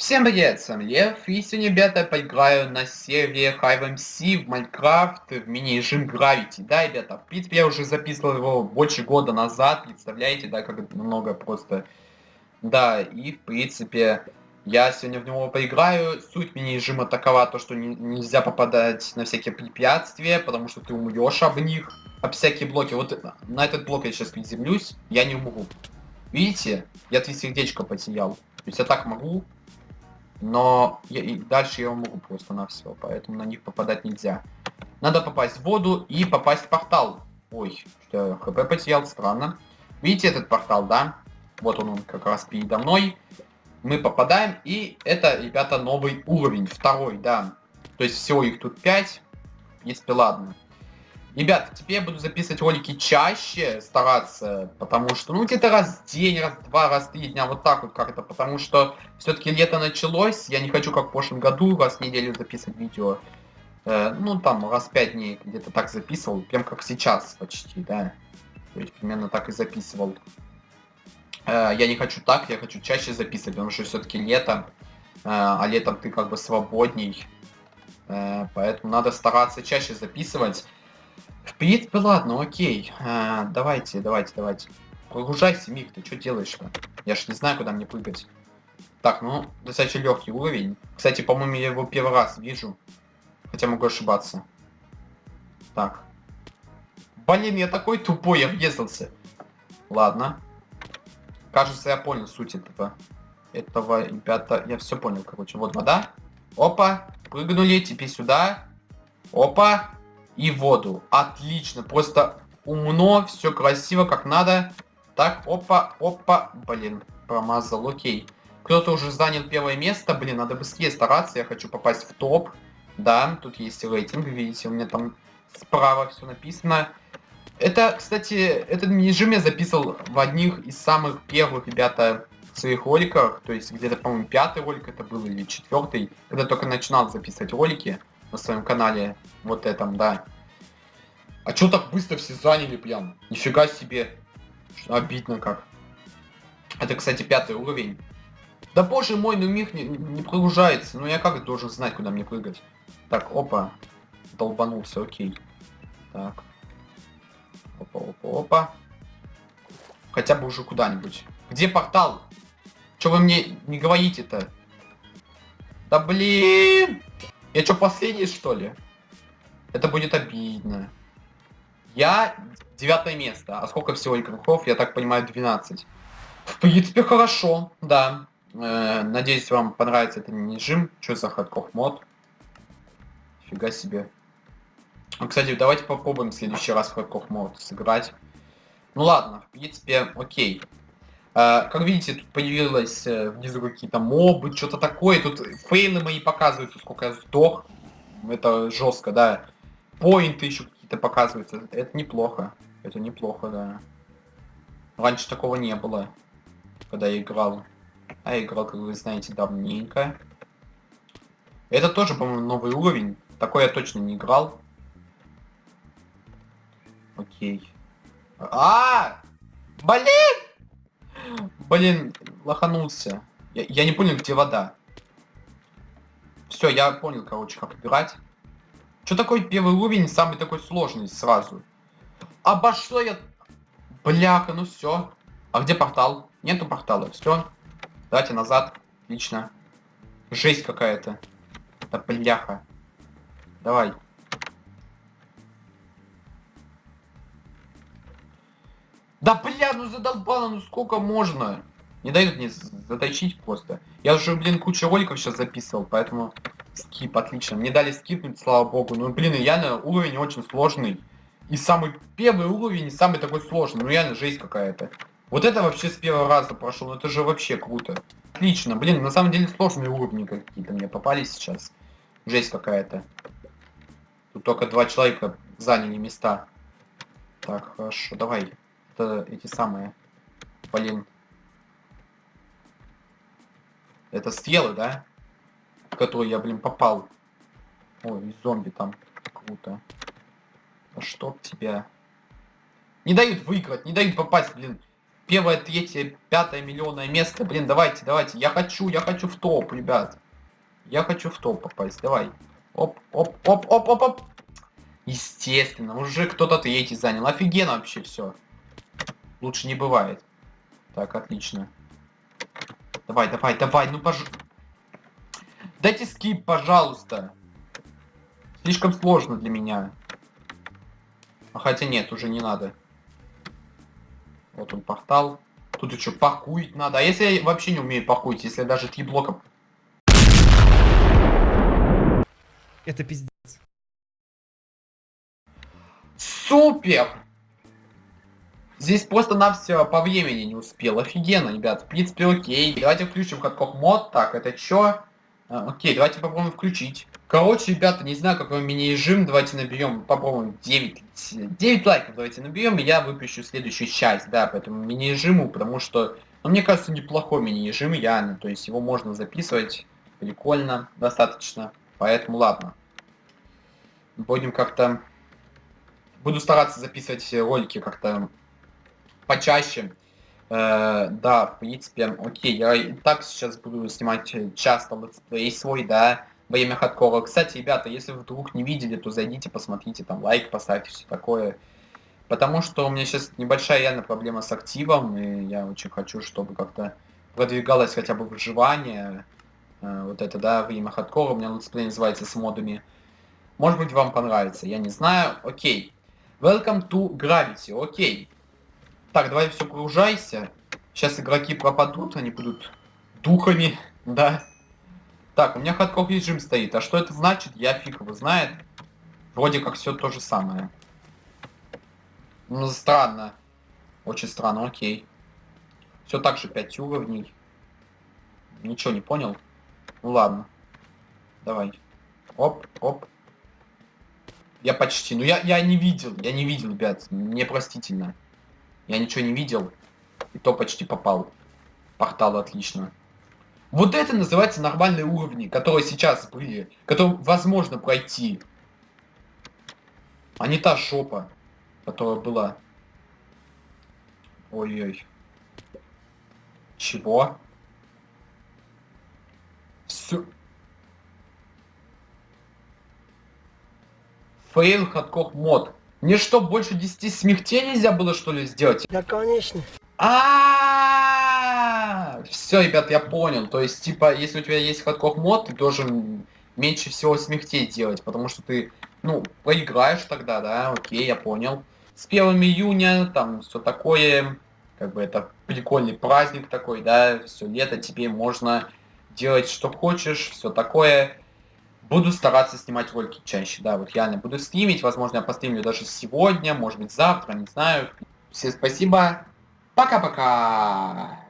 Всем привет, с вами Лев, и сегодня, ребята, поиграю на сервере HiveMC в Майнкрафт в мини-режим Gravity. Да, ребята, в принципе, я уже записывал его больше года назад, представляете, да, как много просто... Да, и, в принципе, я сегодня в него поиграю. Суть мини-режима такова, то, что не, нельзя попадать на всякие препятствия, потому что ты умрешь об них, об всякие блоки. Вот на этот блок я сейчас приземлюсь, я не умру. Видите? Я три сердечко потерял. То есть я так могу, но я, и дальше я могу просто на все, поэтому на них попадать нельзя. Надо попасть в воду и попасть в портал. Ой, что я хп потерял, странно. Видите этот портал, да? Вот он, он как раз передо мной. Мы попадаем, и это, ребята, новый уровень, второй, да. То есть всего их тут 5. В принципе, ладно. Ребят, теперь я буду записывать ролики чаще, стараться, потому что, ну, где-то раз в день, раз в два, раз в три дня, вот так вот как-то, потому что все-таки лето началось, я не хочу, как в прошлом году, раз в неделю записывать видео. Э, ну, там, раз в пять дней где-то так записывал, прям как сейчас почти, да. То есть, примерно так и записывал. Э, я не хочу так, я хочу чаще записывать, потому что все-таки лето, э, а летом ты как бы свободней. Э, поэтому надо стараться чаще записывать. В принципе, ладно, окей. А, давайте, давайте, давайте. Прогружайся, Мик, ты что делаешь-то? Я ж не знаю, куда мне прыгать. Так, ну, достаточно легкий уровень. Кстати, по-моему, я его первый раз вижу. Хотя могу ошибаться. Так. Блин, я такой тупой, я въездился. Ладно. Кажется, я понял суть этого. Этого, ребята, я все понял, короче. Вот вода. Опа, прыгнули, теперь сюда. Опа, и воду. Отлично, просто умно, все красиво, как надо. Так, опа, опа, блин, промазал, окей. Кто-то уже занял первое место, блин, надо быстрее стараться, я хочу попасть в топ. Да, тут есть рейтинг, видите, у меня там справа все написано. Это, кстати, этот режим я записывал в одних из самых первых, ребята, своих роликах, то есть где-то, по-моему, пятый ролик это был или четвертый, когда только начинал записывать ролики на своем канале, вот этом, да. А чё так быстро все заняли прям? Нифига себе. Обидно как. Это, кстати, пятый уровень. Да боже мой, ну миг не, не прогружается. Ну я как должен знать, куда мне прыгать? Так, опа. Долбанулся, окей. Так. Опа, опа, опа. Хотя бы уже куда-нибудь. Где портал? Чё вы мне не говорите-то? Да блин! Я что, последний, что ли? Это будет обидно. Я девятое место. А сколько всего игроков? Я так понимаю, 12. В принципе, хорошо, да. Э, надеюсь, вам понравится этот режим. Что за хардкор мод? Фига себе. Ну, кстати, давайте попробуем в следующий раз hardcore mode сыграть. Ну ладно, в принципе, окей. Uh, как видите, тут появилось uh, внизу какие-то мобы, что-то такое. Тут фейлы мои показывают, сколько я сдох. Это жестко, да. Поинты еще какие-то показываются. Это неплохо. Это неплохо, да. Раньше такого не было, когда я играл. А я играл, как вы знаете, давненько. Это тоже, по-моему, новый уровень. Такой я точно не играл. Окей. А! Блин! Блин, лоханулся. Я, я не понял, где вода. Все, я понял, короче, как играть. Что такой первый уровень, самый такой сложный сразу? Обошло я... Бляха, ну все. А где портал? Нету портала, все. Давайте назад. Отлично. Жесть какая-то. Да бляха. Давай. Да бля, ну задолбало, ну сколько можно? Не дают мне заточить просто. Я уже, блин, кучу роликов сейчас записывал, поэтому скип, отлично. Мне дали скипнуть, слава богу. Ну, блин, реально уровень очень сложный. И самый первый уровень, самый такой сложный. Ну, реально жесть какая-то. Вот это вообще с первого раза прошел, ну это же вообще круто. Отлично, блин, на самом деле сложные уровни какие-то мне попались сейчас. Жесть какая-то. Тут только два человека заняли места. Так, хорошо, давай это эти самые, блин. Это стрелы, да? В которые я, блин, попал. Ой, зомби там. Круто. Да чтоб тебя. Не дают выиграть, не дают попасть, блин. первое, третье, пятое миллионное место. Блин, давайте, давайте. Я хочу, я хочу в топ, ребят. Я хочу в топ попасть. Давай. Оп, оп, оп, оп, оп, оп. Естественно, уже кто-то третий занял. Офигенно вообще все. Лучше не бывает. Так, отлично. Давай, давай, давай, ну пож... Дайте скип, пожалуйста. Слишком сложно для меня. А хотя нет, уже не надо. Вот он портал. Тут еще пакуить надо. А если я вообще не умею пакуить, если даже три блока... Это пиздец. Супер! Здесь просто на все по времени не успел. Офигенно, ребят. В принципе, окей. Давайте включим катков мод. Так, это что? А, окей, давайте попробуем включить. Короче, ребята, не знаю, какой мини-режим. Давайте наберем, попробуем 9, 9 лайков. Давайте наберем, и я выпущу следующую часть, да, по этому мини-режиму, потому что, ну, мне кажется, неплохой мини-режим, реально. То есть его можно записывать прикольно, достаточно. Поэтому ладно. Будем как-то... Буду стараться записывать ролики как-то почаще. Э, да, в принципе, окей, я и так сейчас буду снимать часто летсплей свой, да, во время хардкора. Кстати, ребята, если вдруг не видели, то зайдите, посмотрите, там, лайк поставьте, все такое. Потому что у меня сейчас небольшая реально проблема с активом, и я очень хочу, чтобы как-то продвигалось хотя бы выживание. Э, вот это, да, время хардкора, у меня летсплей называется с модами. Может быть, вам понравится, я не знаю. Окей. Welcome to Gravity, окей. Так, давай загружайся. Сейчас игроки пропадут, они будут духами, да. Так, у меня хардкор режим стоит. А что это значит, я фиг его знает. Вроде как все то же самое. Ну, странно. Очень странно, окей. Все так же 5 уровней. Ничего не понял. Ну ладно. Давай. Оп, оп. Я почти. Ну я, я не видел, я не видел, ребят. Мне простительно. Я ничего не видел. И то почти попал. Портал отлично. Вот это называется нормальные уровни, которые сейчас были. Которые возможно пройти. А не та шопа, которая была. Ой-ой. Чего? Все. Fail hardcore mode. Мне что, больше 10 смертей нельзя было, что ли, сделать? Да, конечно. А, все, ребят, я понял. То есть, типа, если у тебя есть hardcore mode, ты должен меньше всего смертей делать, потому что ты, ну, проиграешь тогда, да, окей, я понял. С 1 июня, там, все такое, как бы это прикольный праздник такой, да, все лето, тебе можно делать что хочешь, все такое. Буду стараться снимать ролики чаще, да, вот реально буду стримить, возможно, я постримлю даже сегодня, может быть, завтра, не знаю. Всем спасибо, пока-пока!